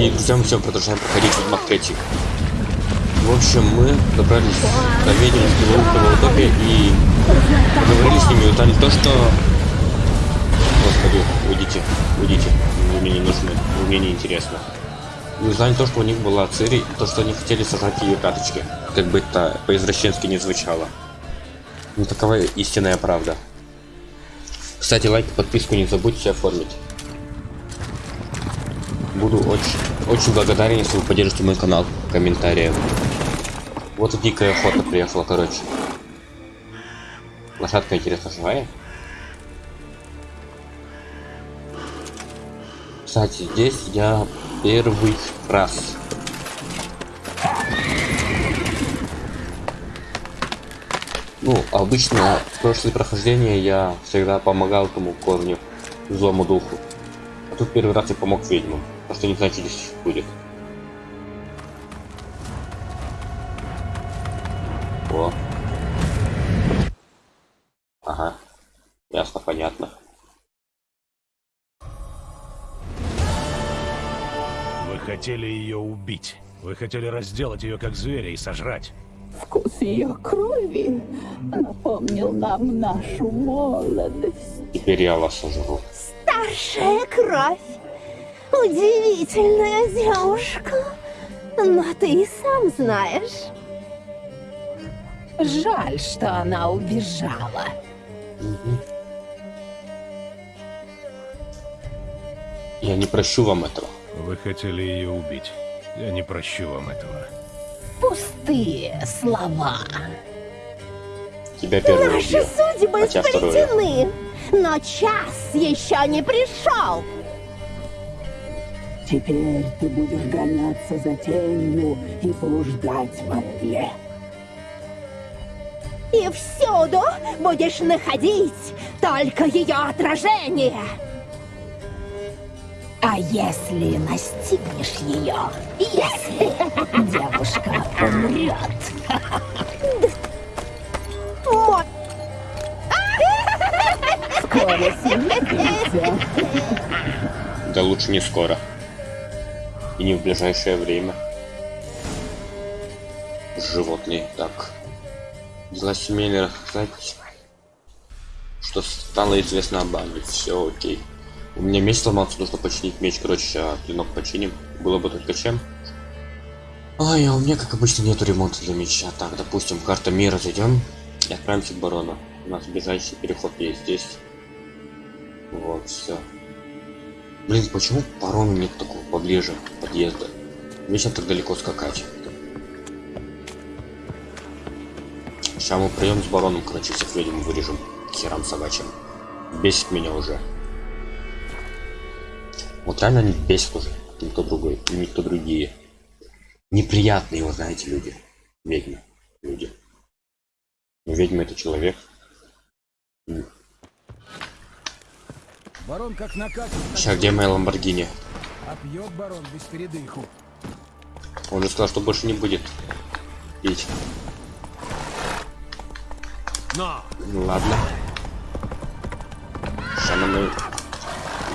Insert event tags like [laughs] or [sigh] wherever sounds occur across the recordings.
И, мы все продолжаем проходить Ведьмак 3. В общем, мы добрались до ведьм в утопия и поговорили с ними и узнали то, что... Господи, уйдите, уйдите. Вы мне не нужны, вы мне не интересно. И узнали то, что у них была Цири, и то, что они хотели сожрать ее пяточки. Как бы это по-извращенски не звучало. Но такова истинная правда. Кстати, лайк и подписку не забудьте оформить. Буду очень, очень благодарен, если вы поддержите мой канал комментарием. Вот и дикая охота приехала, короче. Лошадка, интересно, живая? Кстати, здесь я первый раз. Ну, обычно в прошлые прохождения я всегда помогал этому корню, злому духу. А тут первый раз я помог ведьмам, потому что не здесь будет. О. Ага. Ясно, понятно. Вы хотели ее убить. Вы хотели разделать ее как зверя и сожрать. Вкус ее крови напомнил нам нашу молодость. Теперь я вас сожру. Старшая кровь. Удивительная девушка. Но ты и сам знаешь. Жаль, что она убежала. Я не прощу вам этого. Вы хотели ее убить. Я не прощу вам этого. Пустые слова. Тебя первый Наши убил. судьбы второе. сплетены. Но час еще не пришел. Теперь ты будешь гоняться за тенью и блуждать во мгле. И всюду будешь находить только ее отражение. А если настигнешь ее, если девушка умрет, скоро. Да лучше не скоро. И не в ближайшее время. Животные. Так. Дела семейных, знаете, что стало известно об Анне. Все окей. У меня меч сломался, нужно починить меч. Короче, сейчас клинок починим. Было бы только чем. Ой, а у меня, как обычно, нету ремонта для меча. Так, допустим, карта мира зайдем и отправимся к барону. У нас ближайший переход есть здесь. Вот, все. Блин, почему барону нет такого поближе подъезда? Вечно так далеко скакать. Сейчас мы придем с бароном, короче, всех ведьм вырежем. к Херам собачьим. Бесит меня уже. Вот реально они бесят уже. Никто другой. Никто другие. Неприятные, вы знаете, люди. Ведьмы. Люди. Но ведьма это человек. Барон как накатит, Сейчас, где моя Ламборгини? а пьет барон без передыху. Он же сказал, что больше не будет пить. Но! Ну ладно. Сейчас на мою...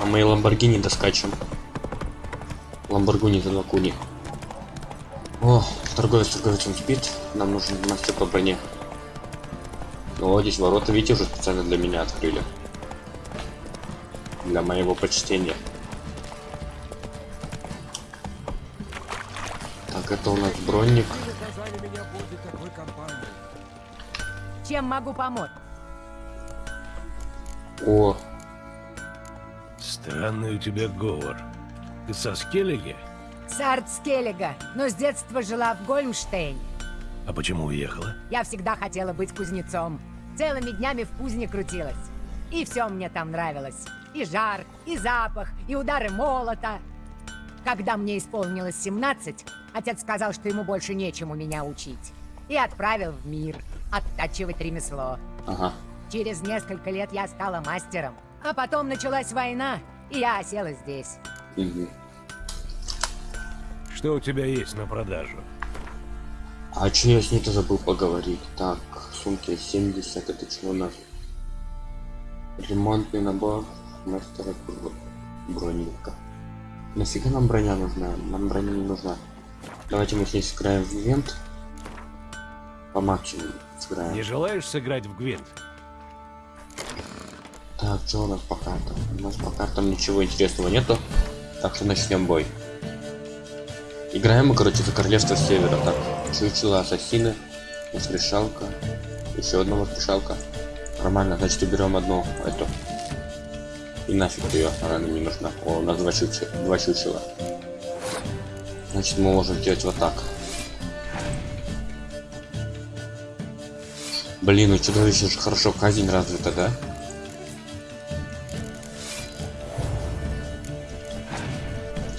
На моей Ламборгини доскачем. Ламборгини за Лакуни. О, торговец торговец он спит. Нам нужен мастер по броне. О, здесь ворота, видите, уже специально для меня открыли. Для моего почтения. Так, это у нас бронник. Чем могу помочь? О, Странный у тебя говор. Ты со Скеллиги? Сарт Скеллига, но с детства жила в Гольмштейне. А почему уехала? Я всегда хотела быть кузнецом. Целыми днями в кузне крутилась. И все мне там нравилось. И жар, и запах, и удары молота. Когда мне исполнилось 17, отец сказал, что ему больше нечему меня учить. И отправил в мир оттачивать ремесло. ага. Через несколько лет я стала мастером. А потом началась война, и я осела здесь. Мгм. Что у тебя есть на продажу? А че я с ней-то забыл поговорить? Так, сумки 70, это что у нас? Ремонтный набор мастера бро- броника. Нафига нам броня нужна? Нам броня не нужна. Давайте мы здесь сыграем в ивент. По максимуму сыграем. Не желаешь сыграть в Гвинт? Так, что у нас по картам? У нас по картам ничего интересного нету. Так что начнем бой. Играем мы, короче, за королевство севера. Так, чучело, ассасины, воскрешалка, еще одна воскрешалка. Нормально, значит уберем одну эту. И нафиг ее, она нам не нужна. О, у нас два чучела. Два чучела. Значит, мы можем делать вот так. Блин, у чудовища же хорошо казнь развита, да?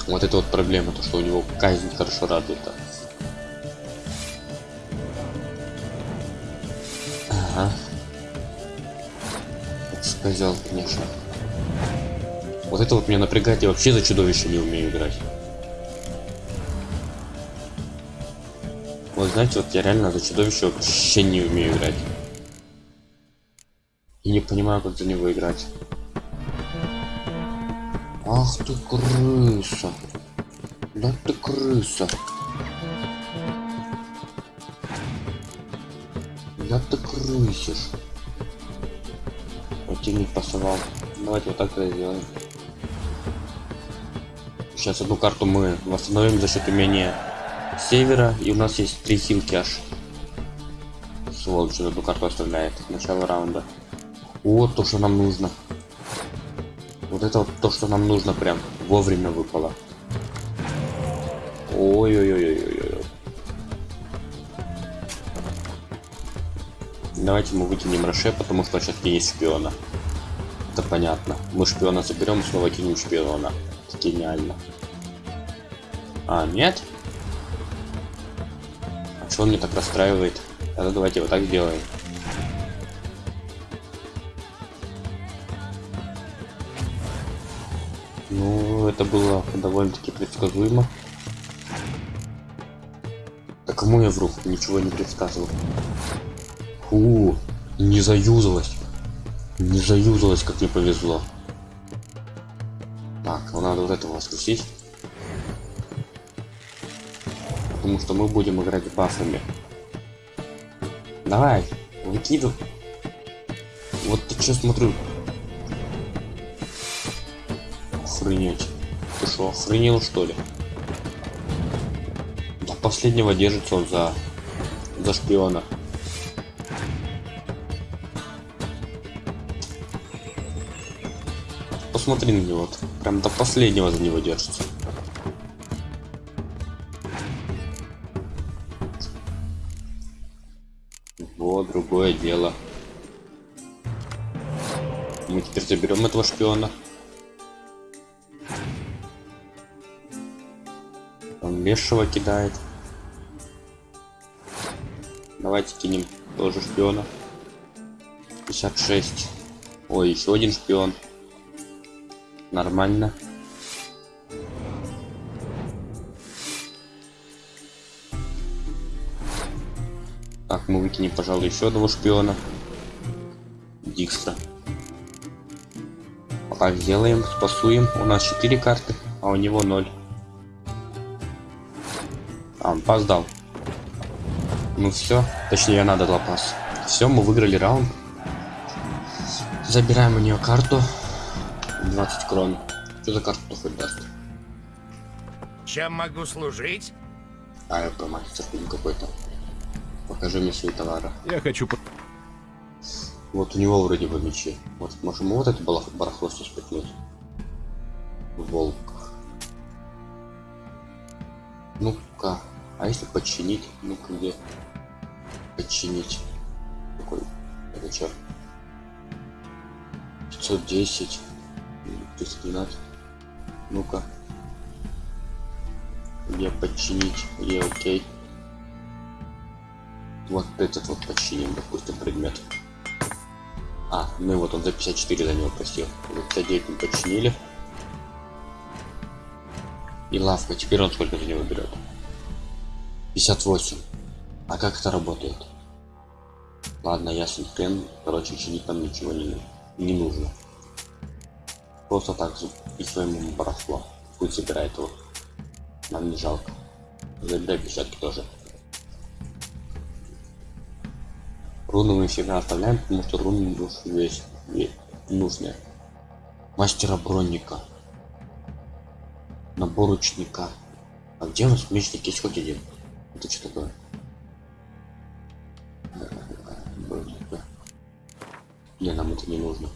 Вот это вот проблема, то что у него казнь хорошо развита. Это сказал, конечно. Вот это вот меня напрягает, я вообще за чудовище не умею играть. Вот знаете, вот я реально за чудовище вообще не умею играть. И не понимаю, как за него играть. Ах ты крыса. Да ты крыса. Да ты крысишь. Противник пасовал. Давайте вот так это сделаем. Сейчас одну карту мы восстановим за счет умения севера. И у нас есть три хилки аж. Сволочь, одну карту оставляет. Начало раунда. Вот то, что нам нужно. Вот это вот то, что нам нужно прям вовремя выпало. Ой-ой-ой-ой-ой. Давайте мы выкинем Роше, потому что сейчас есть шпиона. Это понятно. Мы шпиона заберем, снова кинем шпиона. Это гениально. А, нет? А что он мне так расстраивает? Тогда давайте вот так сделаем. Ну, это было довольно-таки предсказуемо. Да кому я вру? Ничего не предсказывал. Фу, не заюзалась. Не заюзалась, как мне повезло. Так, ну надо вот этого воскресить. Потому что мы будем играть бафами. Давай, выкидывай. Вот ты что смотрю, Охренеть. Ты что, охренел что ли? До последнего держится он за... за шпиона. Посмотри на него. Прям до последнего за него держится. Вот другое дело. Мы теперь заберем этого шпиона. Он лешего кидает. Давайте кинем тоже шпиона. 56. Ой, еще один шпион. Нормально. Так, мы выкинем, пожалуй, еще одного шпиона. Дикстра. Пока сделаем, спасуем. У нас 4 карты, а у него 0. А, он пас дал. Ну все, точнее, надо дала пас. Все, мы выиграли раунд. Забираем у нее карту. 20 крон. Что за карту хоть даст? Чем могу служить? А, это мастер какой-то. Покажи мне свои товары. Я хочу... по- Вот у него вроде бы мечи. Вот можем вот это барахло сейчас. Волк. Ну-ка. А если подчинить? Ну-ка где? Подчинить. Какой? Это чё? 510. 312. Ну-ка. Где подчинить? Где окей? Вот этот вот подчиним, допустим, предмет. А, ну вот он за 54 за него просил. За 59 мы подчинили. И лавка, теперь он сколько за него берет? 58. А как это работает? Ладно, ясен хрен. Короче, чинить нам ничего не, не нужно. Просто так записываем ему барахло. Пусть забирает его. Нам не жалко. Забирай печатки тоже. Руны мы всегда оставляем, потому что руны весь, ве- нужны. Мастера бронника. Набор ученика. А где у нас мечник есть хоть один? Это что такое? Не, нам это не нужно.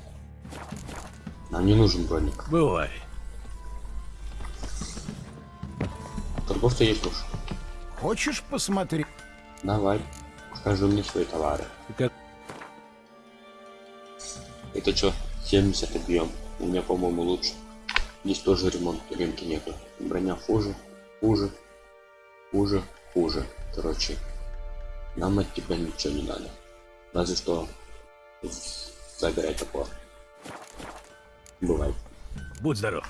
Нам не нужен броник. Бывай. Торговца есть уж. Хочешь посмотреть? Давай, покажи мне свои товары. Как Это что, 70 объем? У меня, по-моему, лучше. Здесь тоже ремонт рынки нету. Броня хуже, хуже, хуже, хуже. Короче, нам от тебя ничего не надо. Разве что забирай топор. Бывает. будь здоров.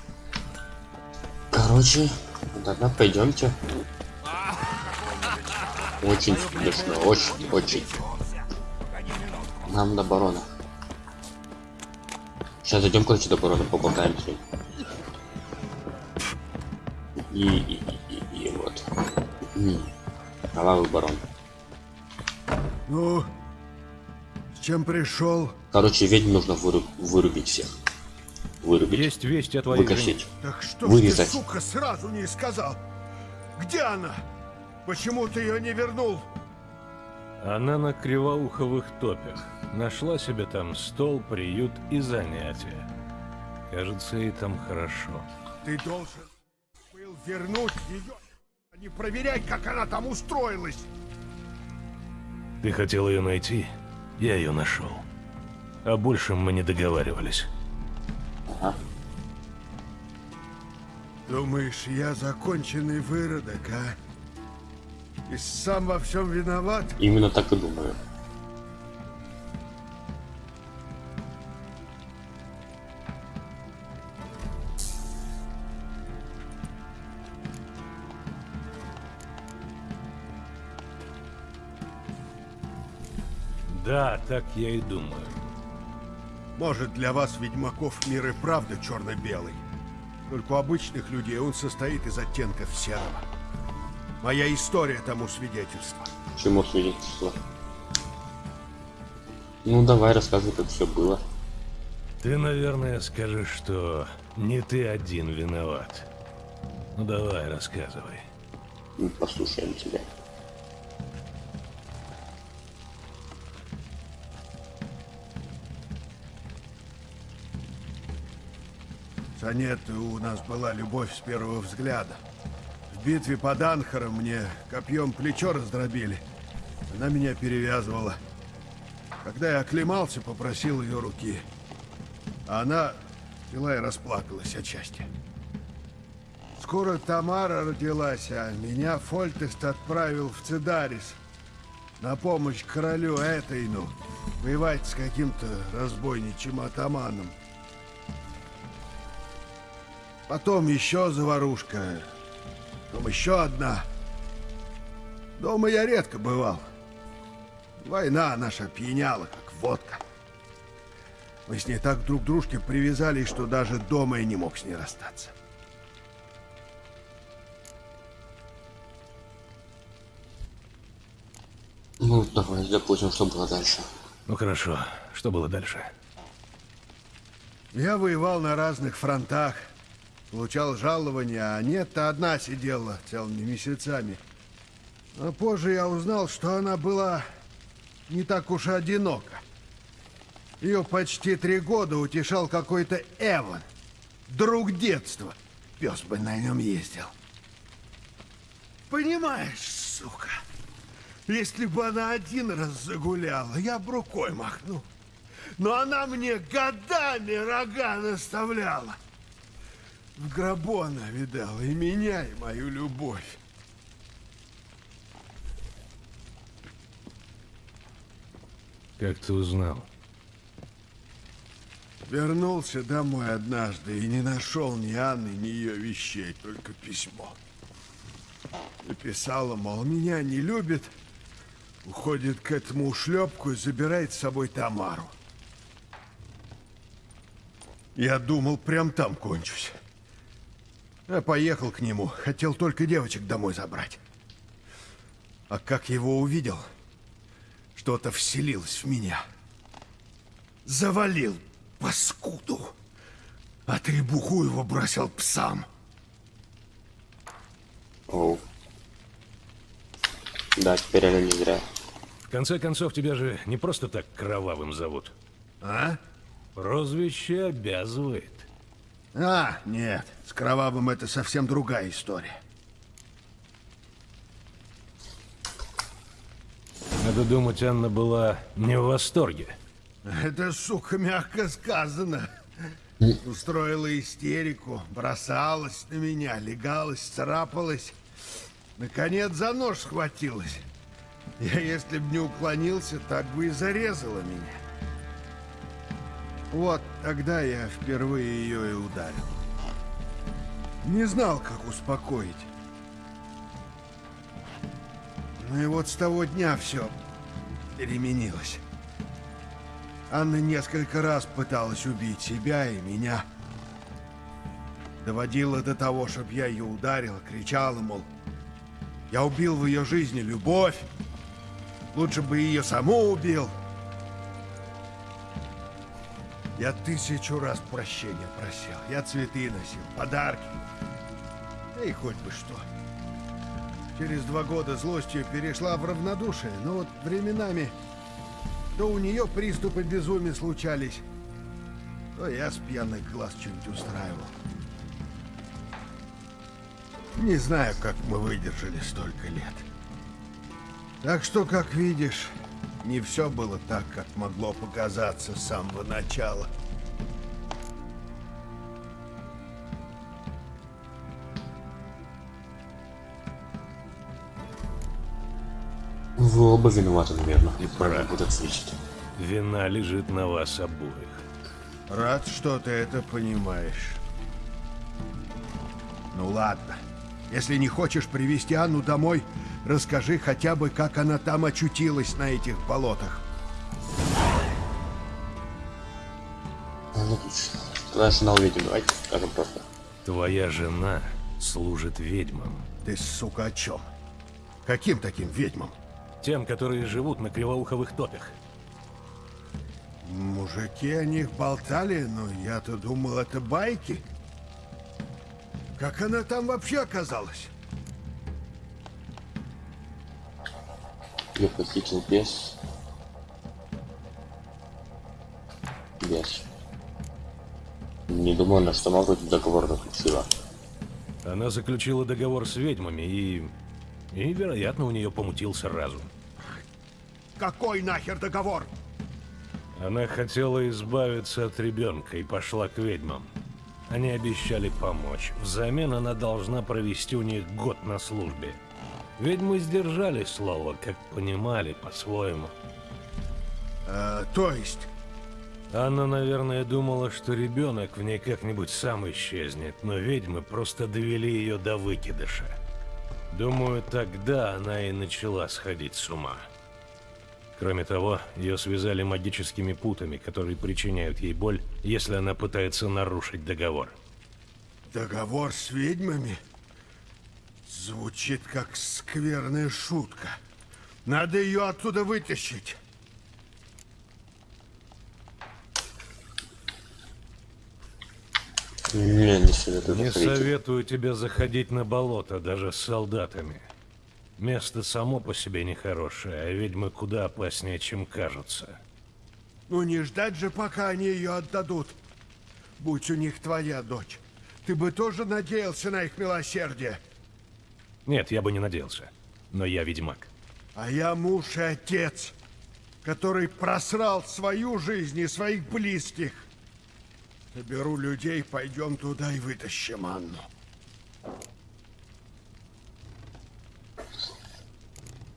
Короче, тогда пойдемте. Очень смешно, очень, очень. Нам до барона. Сейчас зайдем, короче, до барона, поболтаем с ним. И, и, и, и, и вот. Кровавый барон. Ну, с чем пришел? Короче, ведьм нужно выру- вырубить всех. Вырубить. Есть весть о твоей жене. Выкосить. Так что Вырезать. ты, сука, сразу не сказал? Где она? Почему ты ее не вернул? Она на кривоуховых топях. Нашла себе там стол, приют и занятия. Кажется, ей там хорошо. Ты должен был вернуть ее, а не проверять, как она там устроилась. Ты хотел ее найти? Я ее нашел. О большем мы не договаривались. Ага. Думаешь, я законченный выродок, а? И сам во всем виноват? Именно так и думаю. Да, так я и думаю. Может, для вас, ведьмаков, мир и правда черно-белый. Только у обычных людей он состоит из оттенков серого. Моя история тому свидетельство. Чему свидетельство? Ну давай рассказывай, как все было. Ты, наверное, скажешь, что не ты один виноват. Ну давай, рассказывай. Мы послушаем тебя. С Анеттой у нас была любовь с первого взгляда. В битве под Анхаром мне копьем плечо раздробили. Она меня перевязывала. Когда я оклемался, попросил ее руки. А она взяла и расплакалась от счастья. Скоро Тамара родилась, а меня Фольтест отправил в Цидарис на помощь королю Этейну воевать с каким-то разбойничьим атаманом. Потом еще заварушка. Потом еще одна. Дома я редко бывал. Война наша пьяняла, как водка. Мы с ней так друг к дружке привязались, что даже дома я не мог с ней расстаться. Ну давай, допустим, что было дальше. Ну хорошо, что было дальше? Я воевал на разных фронтах, получал жалования, а нет-то одна сидела целыми месяцами. А позже я узнал, что она была не так уж одинока. Ее почти три года утешал какой-то Эван, друг детства. Пес бы на нем ездил. Понимаешь, сука, если бы она один раз загуляла, я бы рукой махнул. Но она мне годами рога наставляла. В гробу она видала и меня, и мою любовь. Как ты узнал? Вернулся домой однажды и не нашел ни Анны, ни ее вещей, только письмо. Написала, мол, меня не любит, уходит к этому ушлепку и забирает с собой Тамару. Я думал, прям там кончусь. Я поехал к нему, хотел только девочек домой забрать. А как его увидел, что-то вселилось в меня. Завалил паскуду, а требуху его бросил псам. Оу. Да, теперь она не зря. В конце концов, тебя же не просто так кровавым зовут. А? Прозвище обязывает. А, нет, с Кровавым это совсем другая история. Надо думать, Анна была не в восторге. Это, сука, мягко сказано. Устроила истерику, бросалась на меня, легалась, царапалась. Наконец за нож схватилась. Я, если б не уклонился, так бы и зарезала меня. Вот тогда я впервые ее и ударил. Не знал, как успокоить. Ну и вот с того дня все переменилось. Анна несколько раз пыталась убить себя и меня. Доводила до того, чтобы я ее ударил, кричала, мол, я убил в ее жизни любовь, лучше бы ее саму убил. Я тысячу раз прощения просил, я цветы носил, подарки. Да и хоть бы что. Через два года злостью перешла в равнодушие, но вот временами то у нее приступы безумия случались, то я с пьяных глаз что-нибудь устраивал. Не знаю, как мы выдержали столько лет. Так что, как видишь, не все было так, как могло показаться с самого начала. Вы оба виноваты, наверное. И правильно будет ответить. Вина лежит на вас обоих. Рад, что ты это понимаешь. Ну ладно. Если не хочешь привести Анну домой, расскажи хотя бы, как она там очутилась на этих болотах. Твоя жена увидим, давайте скажем просто. Твоя жена служит ведьмам. Ты, сука, о чем? Каким таким ведьмам? Тем, которые живут на кривоуховых топях. Мужики о них болтали, но я-то думал, это байки. Как она там вообще оказалась? Ее похитил бес. Бес. Не думаю, на что может договор заключила. Она заключила договор с ведьмами и... И, вероятно, у нее помутился разум. Какой нахер договор? Она хотела избавиться от ребенка и пошла к ведьмам. Они обещали помочь. Взамен она должна провести у них год на службе. Ведьмы сдержали слово, как понимали по-своему. А, то есть, Анна, наверное, думала, что ребенок в ней как-нибудь сам исчезнет, но ведьмы просто довели ее до выкидыша. Думаю, тогда она и начала сходить с ума. Кроме того, ее связали магическими путами, которые причиняют ей боль, если она пытается нарушить договор. договор с ведьмами? Звучит как скверная шутка. Надо ее оттуда вытащить. Не, не советую Не советую тебе заходить на болото, даже с солдатами. Место само по себе нехорошее, а ведьмы куда опаснее, чем кажутся. Ну не ждать же, пока они ее отдадут. Будь у них твоя дочь. Ты бы тоже надеялся на их милосердие. Нет, я бы не надеялся. Но я ведьмак. А я муж и отец, который просрал свою жизнь и своих близких. Соберу людей, пойдем туда и вытащим Анну.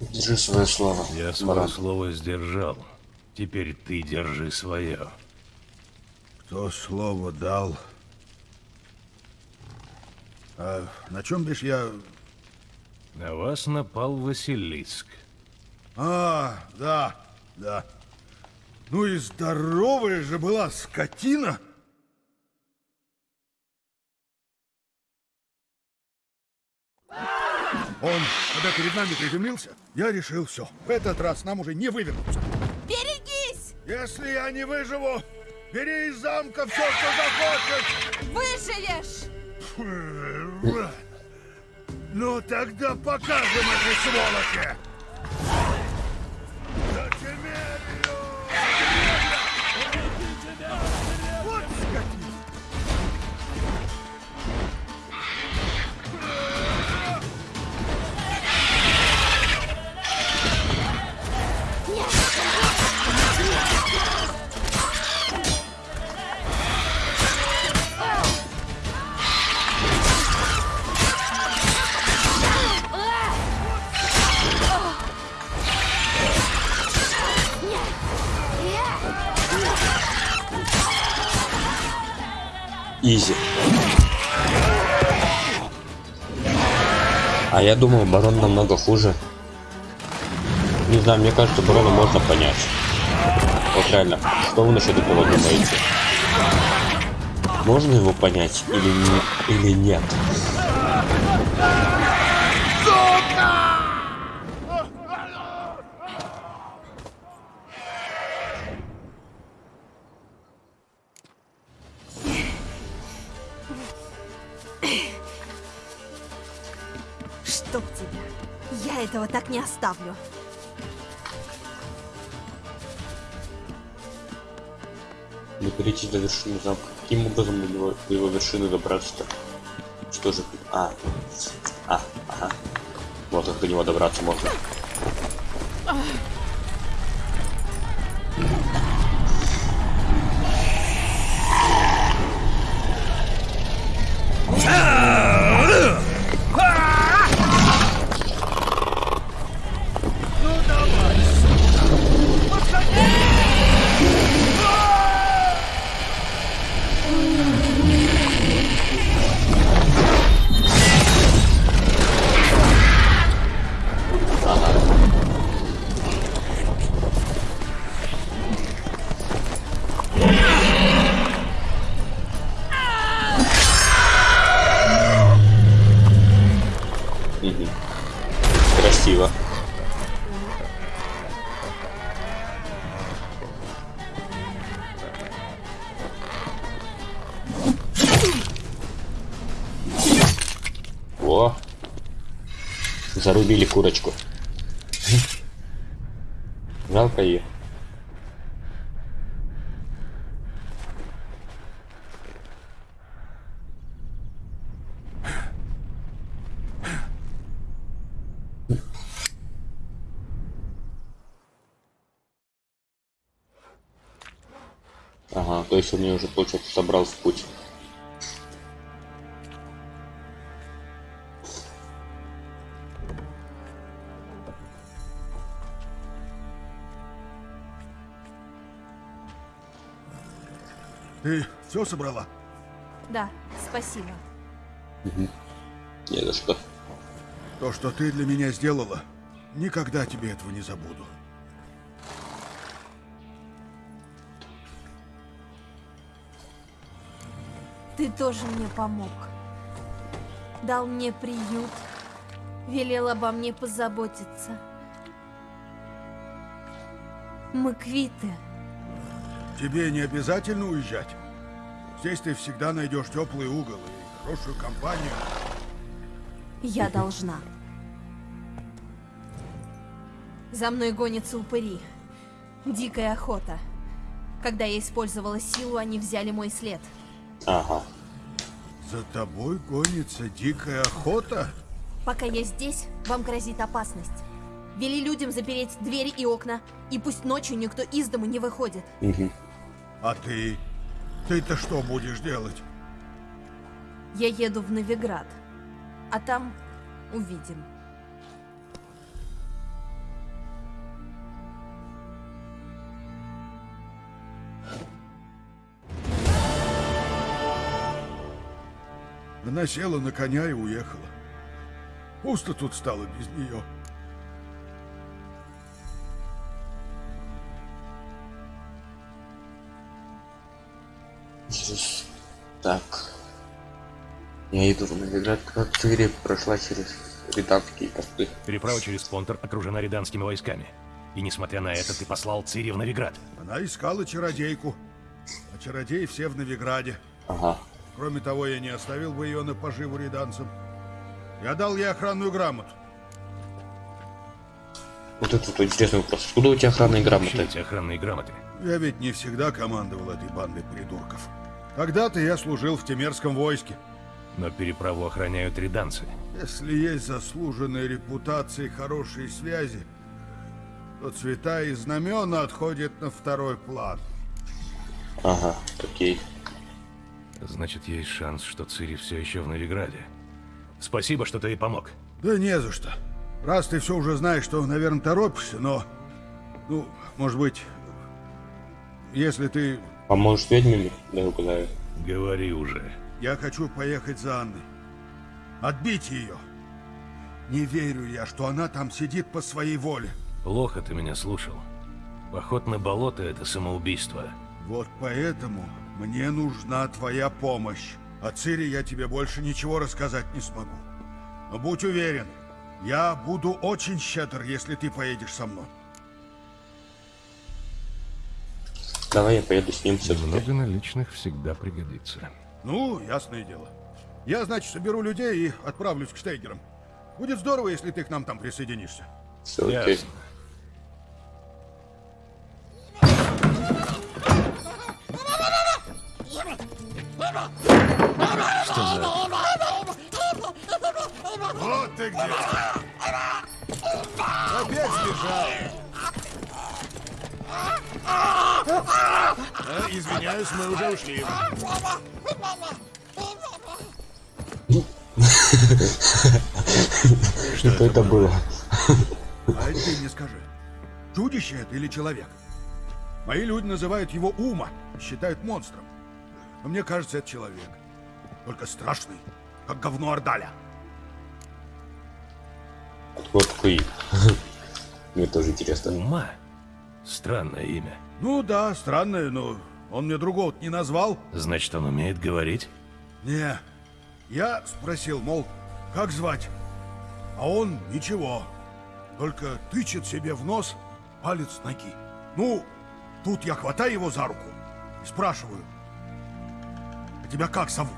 Держи свое слово. Я свое Баран. слово сдержал. Теперь ты держи свое. Кто слово дал? А на чем бишь я... На вас напал Василиск. А, да, да. Ну и здоровая же была скотина. Он, когда перед нами приземлился, я решил все. В этот раз нам уже не вывернуться. Берегись! Если я не выживу, бери из замка все, что захочешь. Выживешь! Ну тогда покажем этой сволочи! Изи. А я думал, барон намного хуже. Не знаю, мне кажется, барона можно понять. Вот реально, что вы насчет этого думаете? Можно его понять или, не, или нет? Оставлю. Не перейти до вершины замка. Каким образом до его, до его вершины добраться-то? Что же? А. А, ага. Вот как до него добраться можно. Зарубили курочку. Жалко ее. Ага, то есть он меня уже, получается, собрал в путь. Все собрала? Да, спасибо. Не за что. То, что ты для меня сделала, никогда тебе этого не забуду. Ты тоже мне помог. Дал мне приют. Велел обо мне позаботиться. Мы квиты. Тебе не обязательно уезжать. Здесь ты всегда найдешь теплый угол и хорошую компанию. Я должна. За мной гонятся упыри. Дикая охота. Когда я использовала силу, они взяли мой след. Ага. За тобой гонится дикая охота? Пока я здесь, вам грозит опасность. Вели людям запереть двери и окна, и пусть ночью никто из дома не выходит. Мгм. А ты? Ты-то что будешь делать? Я еду в Новиград, а там увидим. Она села на коня и уехала. Пусто тут стало без нее. Так. Я иду в Новиград. Как Цири прошла через британские посты. Переправа через Понтер окружена риданскими войсками. И несмотря на это, ты послал Цири в Новиград. Она искала чародейку. А чародеи все в Новиграде. Ага. Кроме того, я не оставил бы ее на поживу риданцам. Я дал ей охранную грамоту. Вот это вот интересный вопрос. Откуда у тебя охранные Вообще грамоты? эти охранные грамоты. Я ведь не всегда командовал этой бандой придурков. Когда-то я служил в Темерском войске. Но переправу охраняют риданцы. Если есть заслуженная репутация и хорошие связи, то цвета и знамена отходят на второй план. Ага, окей. Значит, есть шанс, что Цири все еще в Новиграде. Спасибо, что ты ей помог. Да не за что. Раз ты все уже знаешь, то, наверное, торопишься, но... Ну, может быть, если ты... Поможешь ведьмами? Да, угадаю. Говори уже. Я хочу поехать за Анной. Отбить ее. Не верю я, что она там сидит по своей воле. Плохо ты меня слушал. Поход на болото — это самоубийство. Вот поэтому мне нужна твоя помощь. О Цири я тебе больше ничего рассказать не смогу. Но будь уверен, я буду очень щедр, если ты поедешь со мной. Давай я поеду с ним все-таки. Много наличных всегда пригодится. Ну, ясное дело. Я, значит, соберу людей и отправлюсь к Штейгерам. Будет здорово, если ты к нам там присоединишься. Все окей. Ясно. Что за... Вот ты где! Опять сбежал! А, извиняюсь, мы уже ушли. Что это было? А это ты мне скажи, чудище это или человек? Мои люди называют его Ума, считают монстром. Но мне кажется, это человек. Только страшный, как говно Ордаля. Откуда такой? [laughs] Мне тоже интересно. Ума? Странное имя. Ну да, странное, но он мне другого не назвал. Значит, он умеет говорить? Не. Я спросил, мол, как звать? А он ничего. Только тычет себе в нос палец ноги. Ну, тут я хватаю его за руку и спрашиваю. А тебя как зовут?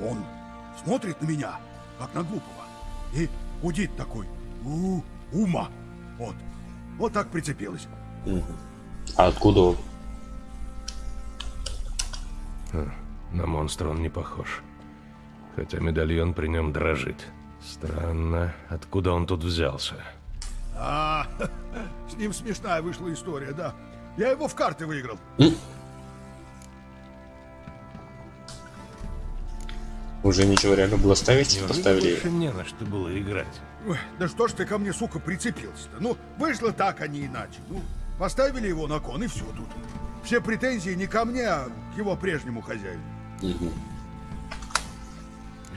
А Он смотрит на меня, как на глупого. И гудит такой. У, ума. Вот. Вот так прицепилась. А откуда он? На монстра он не похож. Хотя медальон при нем дрожит. Странно, откуда он тут взялся? А, [laughs] с ним смешная вышла история, да. Я его в карты выиграл. Уже ничего реально было ставить? Неужели Поставили. больше не на что было играть. Ой, да что ж ты ко мне, сука, прицепился-то? Ну, вышло так, а не иначе. Ну, поставили его на кон, и все тут. Все претензии не ко мне, а к его прежнему хозяину. И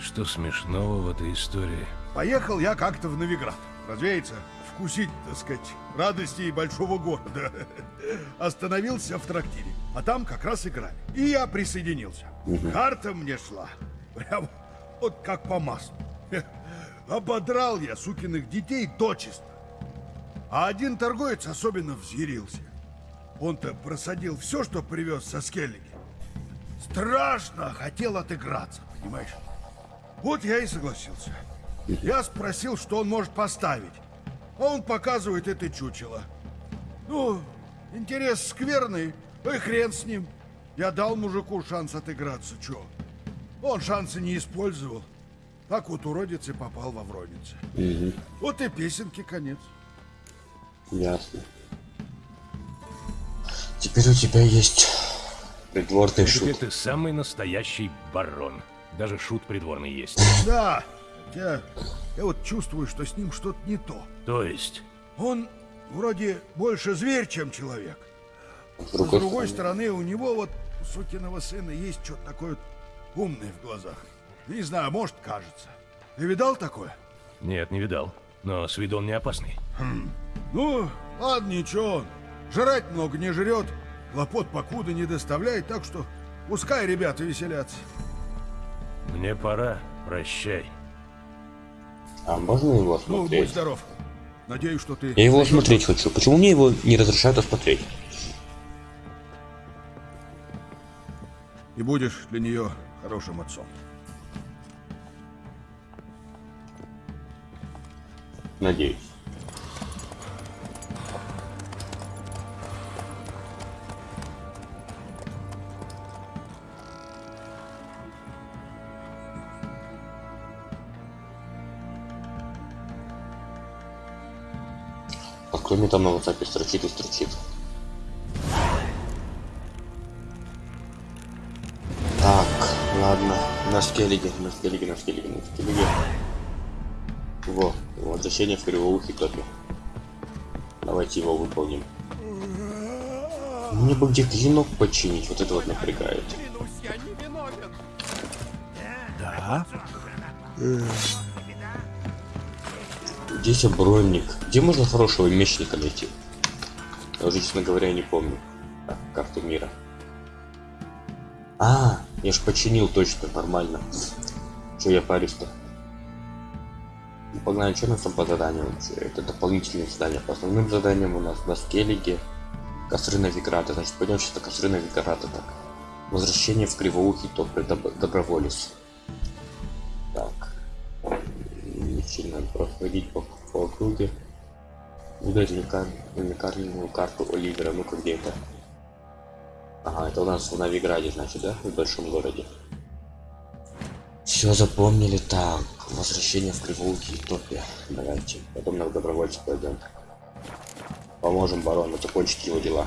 что смешного в этой истории? Поехал я как-то в Новиград. Разумеется, вкусить, так сказать, радости большого города. [laughs] Остановился в трактире, а там как раз играли. И я присоединился. Карта мне шла. Прям вот как по маслу. [laughs] Ободрал я сукиных детей дочисто. А один торговец особенно взъярился. Он-то просадил все, что привез со скеллиги. Страшно хотел отыграться, понимаешь? Вот я и согласился. Я спросил, что он может поставить. А он показывает это чучело. Ну, интерес скверный, ну и хрен с ним. Я дал мужику шанс отыграться, чё? Он шансы не использовал. Так вот уродец и попал во вроннице. Мгм. Вот и песенки конец. Ясно. Теперь у тебя есть придворный Теперь шут. ты самый настоящий барон. Даже шут придворный есть. [laughs] Да, я, я вот чувствую, что с ним что-то не то. То есть, Он вроде больше зверь, чем человек. С С другой стороны, у него вот у сукиного сына есть что-то такое умное в глазах. Не знаю, может, кажется. Ты видал такое? нет, не видал. Но с виду он не опасный. Ну, ладно, ничего. Жрать много не жрет, хлопот покуда не доставляет, так что пускай ребята веселятся. Мне пора. Прощай. А можно его Ну, будь смотреть? здоров. Надеюсь, что ты... Я его смотреть хочу. Почему мне его не разрешают осмотреть? И будешь для нее хорошим отцом. Надеюсь. А кто мне там на WhatsApp строчит и строчит? Так, ладно. На скеллиге, на скеллиге, на скеллиге, на скеллиге. Во, возвращение в кривоухий топе. Давайте его выполним. Мне бы где клинок починить, вот это вот напрягает. Да? Здесь бронник. Где можно хорошего мечника найти? Я уже, честно говоря, не помню. Так, карту мира. А, я ж починил точно, нормально. Че я парюсь-то? Погнали, что у нас там по заданию вообще? Это дополнительные задания. По основным заданиям у нас на скеллиге костры Новиграда. Значит, пойдем сейчас на костры Новиграда. Так. Возвращение в Кривоухий топ доб- доброволец. Так. Сильно проходить по, по округе. Выдать уникаль- уникальную карту Оливера. Ну-ка, где это? Ага, это у нас в Новиграде, значит, да? В большом городе. Все запомнили. Так, возвращение в Кривоухий топе. Давайте. Потом на добровольца пойдем. Поможем барону закончить его дела.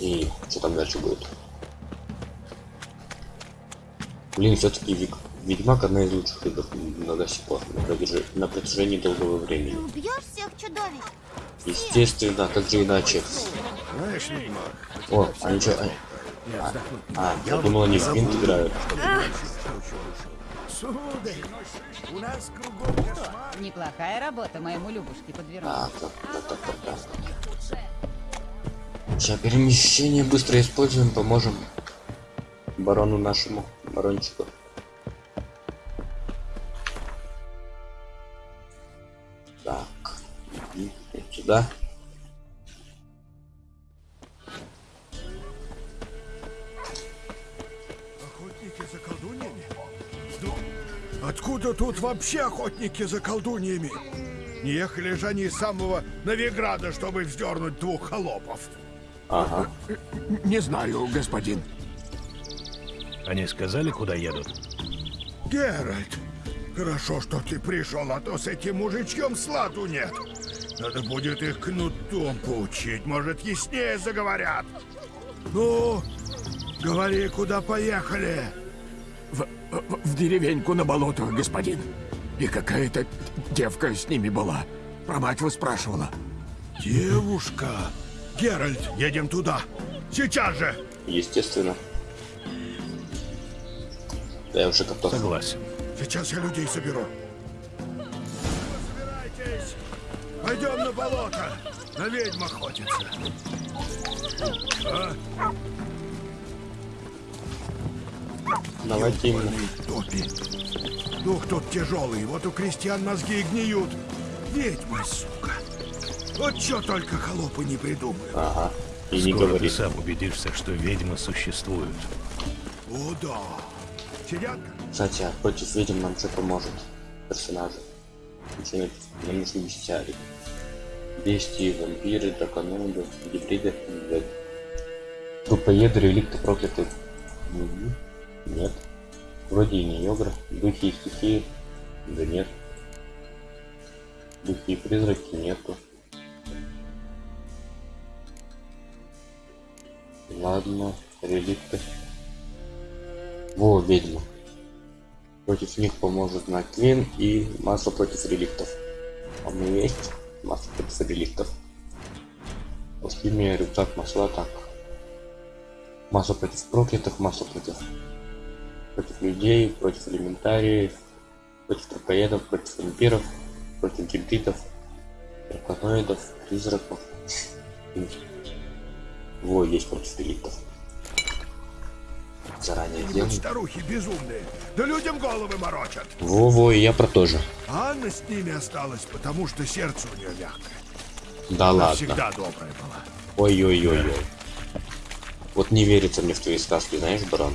И что там дальше будет? Блин, все-таки Вик... Ведьмак одна из лучших игр на до сих пор, на, протяжи- на протяжении долгого времени. Убьешь всех чудовищ? Естественно, как же иначе. Знаешь, Ведьмак, О, они что? А, а, я думал, они в винт играют. Сударь, у нас кругом кошмар. Неплохая работа моему Любушке подвернуть. Так, так, так, так, так, так. Сейчас перемещение быстро используем, поможем барону нашему, барончику. Так, сюда. Откуда тут вообще охотники за колдуньями? Не ехали же они из самого Новиграда, чтобы вздернуть двух холопов. Ага. Не знаю, господин. Они сказали, куда едут? Геральт, хорошо, что ты пришел, а то с этим мужичком сладу нет. Надо будет их кнутом поучить, может, яснее заговорят. Ну, говори, куда поехали. В, в- в деревеньку на болото, господин. И какая-то девка с ними была. Про мать вы спрашивала. Девушка. Геральт, едем туда. Сейчас же. Естественно. Да я уже готов. Согласен. Сейчас я людей соберу. Собирайтесь. Пойдем на болото. На ведьм охотиться. А? Давайте именно. Топи. Дух тут тяжелый, вот у крестьян мозги и гниют. Ведьма, сука. Вот что только холопы не придумают. Ага. И не Скоро говори. ты сам убедишься, что ведьмы существуют. О, да. Сидят? Кстати, а против ведьм нам что поможет? Персонажи. Начинает нам нужны бестиарий. Бестии, вампиры, драконоиды, гибриды, блядь. Трупоеды, реликты, проклятые. Мгм. Нет. Вроде и не йогра. Духи и стихии. Да нет. Духи и призраки нету. Ладно, реликты. Во, ведьма. Против них поможет Наклин и масло против реликтов. А у меня есть масло против реликтов. Алхимия, рюкзак, масла, так. Масло против проклятых, масло против против людей, против элементариев, против трупоедов, против вампиров, против гибридов, драконоидов, призраков. Во, есть против реликтов. Заранее делаю. старухи безумные. Да людям головы морочат. Во-во, и я про то же. А Анна с ними осталась, потому что сердце у нее мягкое. Да Она ладно. всегда добрая была. Ой-ой-ой-ой. Вот не верится мне в твои сказки, знаешь, барон.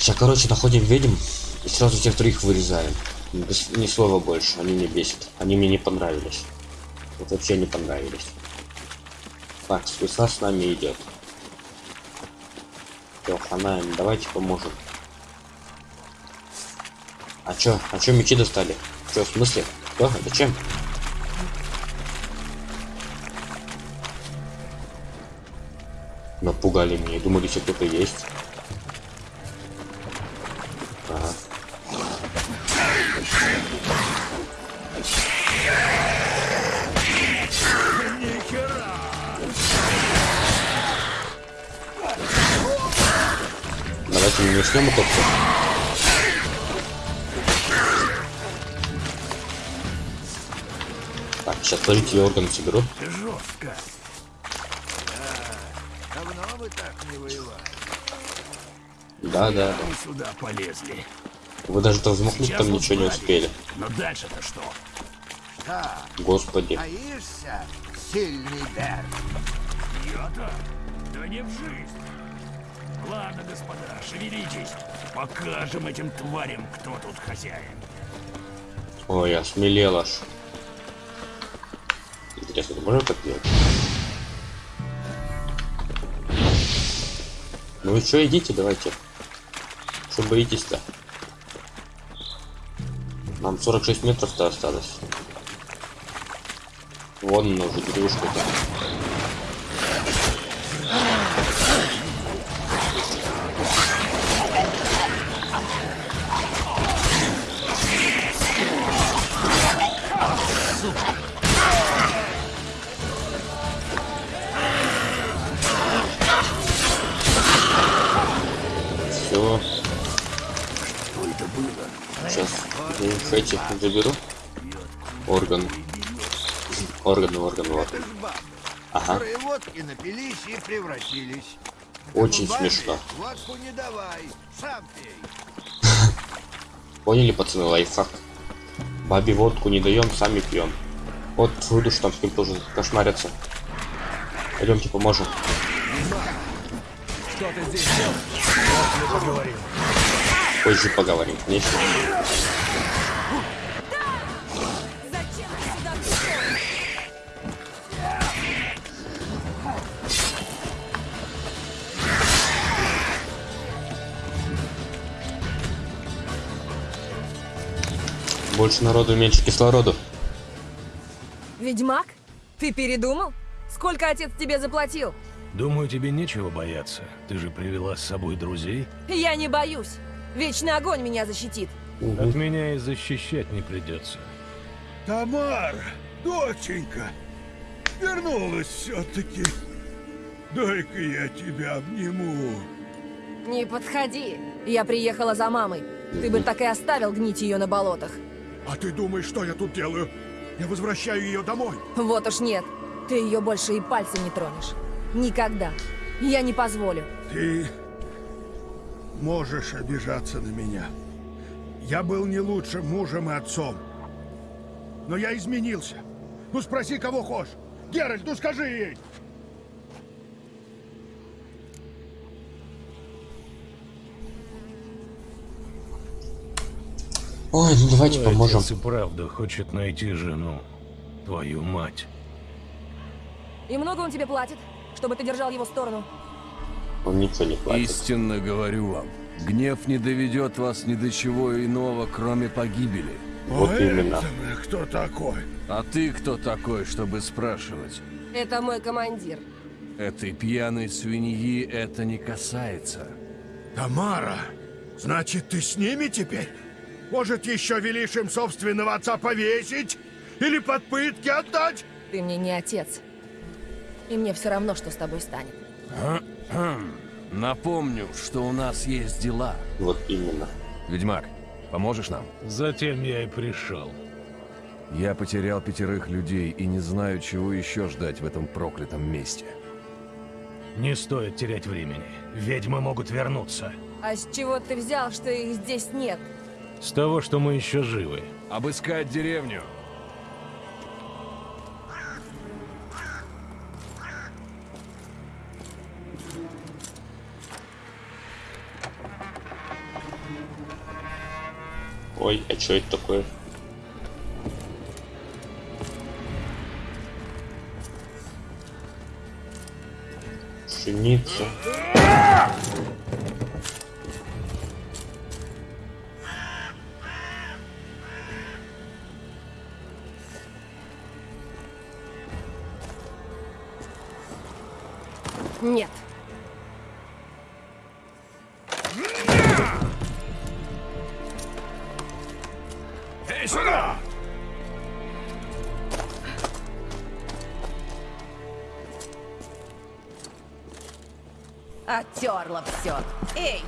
Сейчас, короче, находим ведьм и сразу всех троих вырезаем. Без, ни слова больше, они мне бесят. Они мне не понравились. Вот вообще не понравились. Так, Свиса с нами идет. Всё, хана давайте поможем. А чё? А чё мечи достали? Чё, в смысле? Что? Зачем? Напугали меня. Думали, что кто-то есть. Начнем все. Так, сейчас подождите, я органы соберу. Жестко. Давно вы так не воевали. Да, да, да. Сюда полезли. Вы даже там взмахнуть там ничего не успели. Но дальше-то что? Господи. Боишься, сильный Берг? Я-то? Да не в жизнь. Ладно, господа, шевелитесь. Покажем этим тварям, кто тут хозяин. Ой, я смелел аж. Интересно, ты можешь так делать? Ну вы что, идите, давайте. Что боитесь-то? Нам 46 метров-то осталось. Вон она уже деревушка-то. Эти заберу. Орган. Органы, органы, органы. Это ж бабы, Ага. водки напились и превратились. Очень смешно. Водку не давай, сам пей. [laughs] Поняли, пацаны, лайфхак? Бабе водку не даем, сами пьем. Вот выйду, что там с ним тоже кошмарятся. Пойдемте поможем. Позже поговорим, конечно. Больше народу, меньше кислороду. Ведьмак? Ты передумал? Сколько отец тебе заплатил? Думаю, тебе нечего бояться. Ты же привела с собой друзей. Я не боюсь. Вечный огонь меня защитит. От меня и защищать не придется. Тамара, доченька, вернулась все-таки. Дай-ка я тебя обниму. Не подходи. Я приехала за мамой. Ты бы так и оставил гнить ее на болотах. А ты думаешь, что я тут делаю? Я возвращаю ее домой. Вот уж нет. Ты ее больше и пальцем не тронешь. Никогда. Я не позволю. Ты можешь обижаться на меня. Я был не лучшим мужем и отцом. Но я изменился. Ну спроси, кого хочешь. Геральт, ну скажи ей. Ой, ну давайте Твой поможем. отец и правда хочет найти жену. Твою мать. И много он тебе платит, чтобы ты держал его сторону? Он ничего не платит. Истинно говорю вам, гнев не доведет вас ни до чего иного, кроме погибели. Вот А именно. это кто такой? А ты кто такой, чтобы спрашивать? Это мой командир. Этой пьяной свиньи это не касается. Тамара, значит, ты с ними теперь? Может, еще велишь им собственного отца повесить? Или под пытки отдать? Ты мне не отец. И мне все равно, что с тобой станет. Напомню, что у нас есть дела. Вот именно. Ведьмак, поможешь нам? Затем я и пришел. Я потерял пятерых людей и не знаю, чего еще ждать в этом проклятом месте. Не стоит терять времени. Ведьмы могут вернуться. А с чего ты взял, что их здесь нет? С того, что мы еще живы. Обыскать деревню. Ой, а что это такое? Пшеница. Нет. Эй, сюда! Оттерла все. Эй,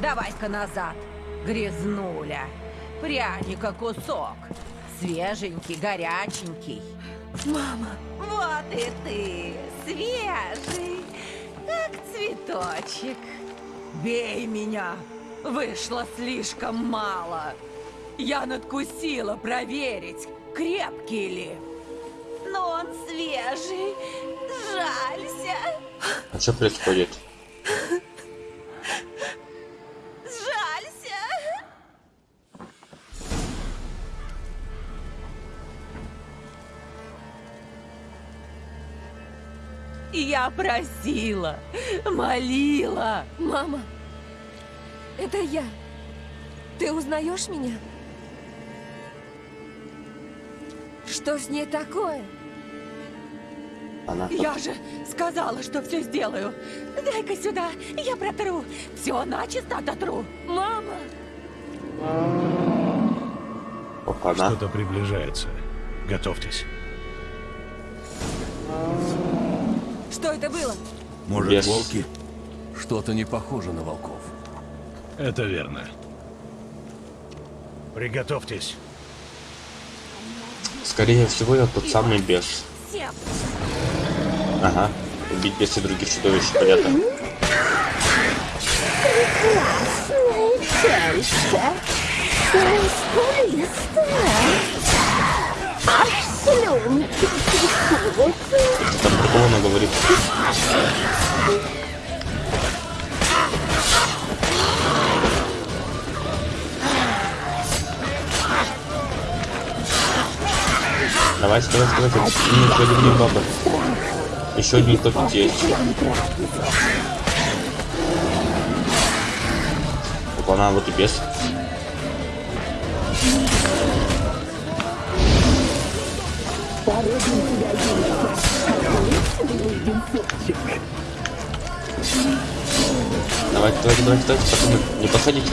давай-ка назад. Грязнуля. Пряника кусок. Свеженький, горяченький. Мама. Вот и ты. Свежий. Цветочек. Бей меня. Вышло слишком мало. Я надкусила проверить, крепкий ли. Но он свежий. Жалься. А что происходит? Я просила, молила. Мама, это я. Ты узнаешь меня? Что с ней такое? Она Я же сказала, что все сделаю. Дай-ка сюда, я протру. Все начисто дотру. Мама! Опа-на. Что-то приближается. Готовьтесь. Что это было? Может, Бес. волки? Что-то не похоже на волков. Это верно. Приготовьтесь. Скорее всего, я тот самый бес. Ага. Убить беса и других чудовищ, понятно. Чаще. Мускулистая. Там такого она говорит. Давайте, давайте, давайте. М, Еще один баба. Еще один топик есть. Опа, она вот и без. Давайте, давайте, давайте, давайте, пацаны, не подходите.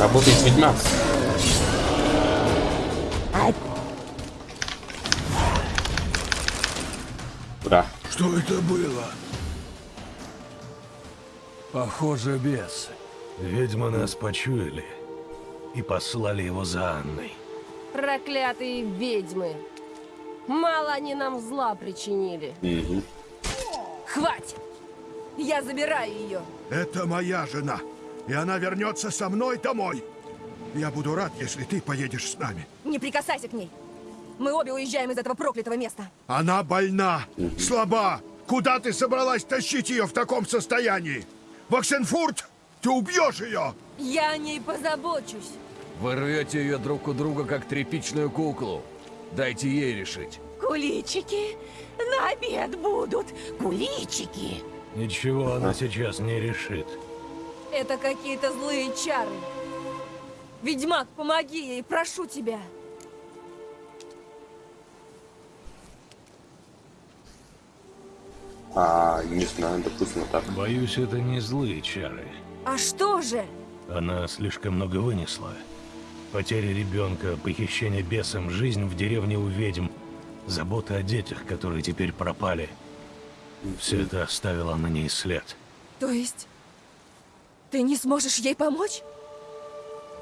Работает ведьмак. А Ура. Что это было? Похоже, бес. Ведьмы нас почуяли и послали его за Анной. Проклятые ведьмы. Мало они нам зла причинили. Мгм. Хватит! Я забираю ее. Это моя жена, и она вернется со мной домой. Я буду рад, если ты поедешь с нами. Не прикасайся к ней. Мы обе уезжаем из этого проклятого места. Она больна, слаба. Куда ты собралась тащить ее в таком состоянии? В Оксенфурт? Ты убьешь ее! Я о ней позабочусь. Вы рвете ее друг у друга, как тряпичную куклу. Дайте ей решить. Куличики на обед будут. Куличики. Ничего она сейчас не решит. Это какие-то злые чары. Ведьмак, помоги ей, прошу тебя. А, не знаю, допустим, так. Боюсь, это не злые чары. А что же? Она слишком много вынесла. Потеря ребенка, похищение бесом, жизнь в деревне у ведьм, забота о детях, которые теперь пропали. Все это оставило на ней след. То есть, ты не сможешь ей помочь?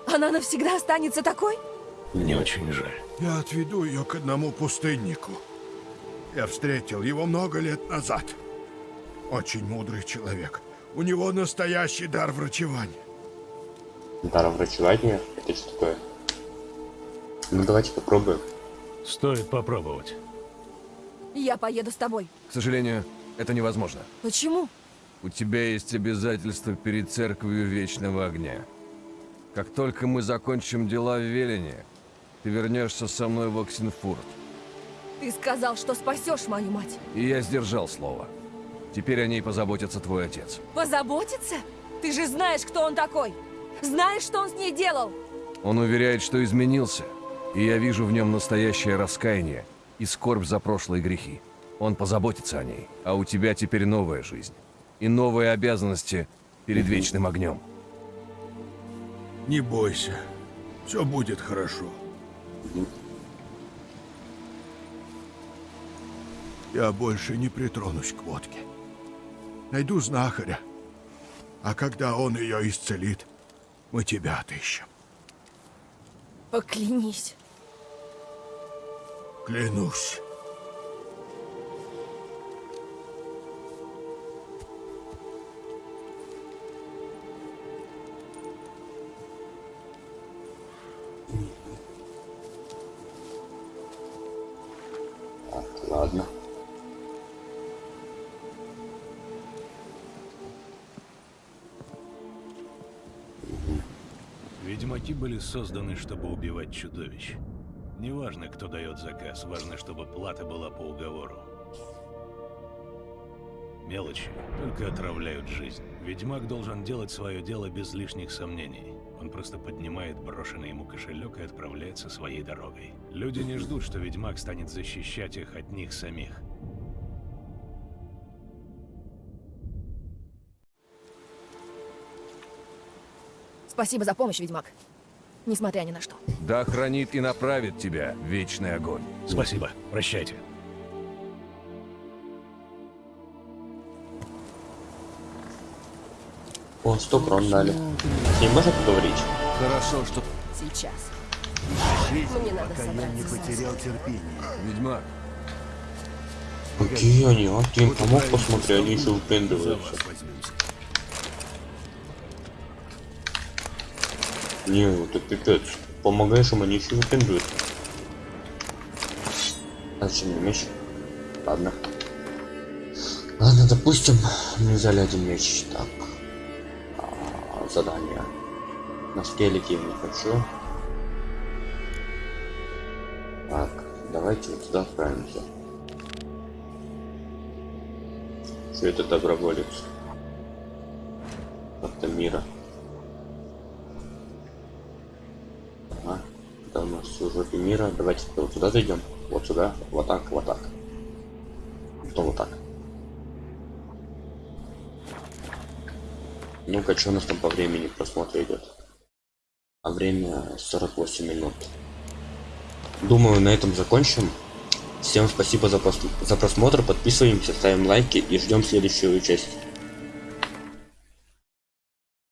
Она навсегда останется такой? Мне очень жаль. Я отведу ее к одному пустыннику. Я встретил его много лет назад. очень мудрый человек. У него настоящий дар врачевания. Дар врачевания? Это что такое? Ну давайте попробуем. Стоит попробовать. Я поеду с тобой. К сожалению, это невозможно. Почему? У тебя есть обязательства перед Церковью Вечного Огня. Как только мы закончим дела в Велине, ты вернешься со мной в Оксенфурт. Ты сказал, что спасешь мою мать. И я сдержал слово. Теперь о ней позаботится твой отец. Позаботиться? Ты же знаешь, кто он такой. Знаешь, что он с ней делал. Он уверяет, что изменился, и я вижу в нем настоящее раскаяние и скорбь за прошлые грехи. Он позаботится о ней, а у тебя теперь новая жизнь и новые обязанности перед Вечным Огнем. Не бойся. Все будет хорошо. Я больше не притронусь к водке. Найду знахаря. А когда он ее исцелит, мы тебя отыщем. Поклянись. Клянусь. Были созданы, чтобы убивать чудовищ. Неважно, кто дает заказ, важно, чтобы плата была по уговору. Мелочи только отравляют жизнь. Ведьмак должен делать свое дело без лишних сомнений. Он просто поднимает брошенный ему кошелек и отправляется своей дорогой. Люди не ждут, что ведьмак станет защищать их от них самих. Спасибо за помощь, ведьмак. Несмотря ни на что. Да хранит и направит тебя Вечный Огонь. Спасибо. Прощайте. О, 100 крон дали. С ним можно поговорить? Хорошо, что... Сейчас. Мне надо пока я не потерял терпение. Ведьмак, Какие они, а? Ты им помог, посмотри, они еще выпендриваются. Не, это пипец. Помогаешь им, они еще выпендриваются. А зачем мне меч? Ладно. Ладно, допустим, мы взяли один меч. Так. А, задание. На скелете я не хочу. Так, давайте вот сюда отправимся. Что это доброволец? Как-то мира. Ага. Это у нас уже мира. Давайте вот сюда зайдем. Вот сюда. Вот так, вот так. Потом вот так. Ну-ка, что у нас там по времени просмотра идет? А время 48 минут. Думаю, на этом закончим. Всем спасибо за, за просмотр, подписываемся, ставим лайки и ждем следующую часть.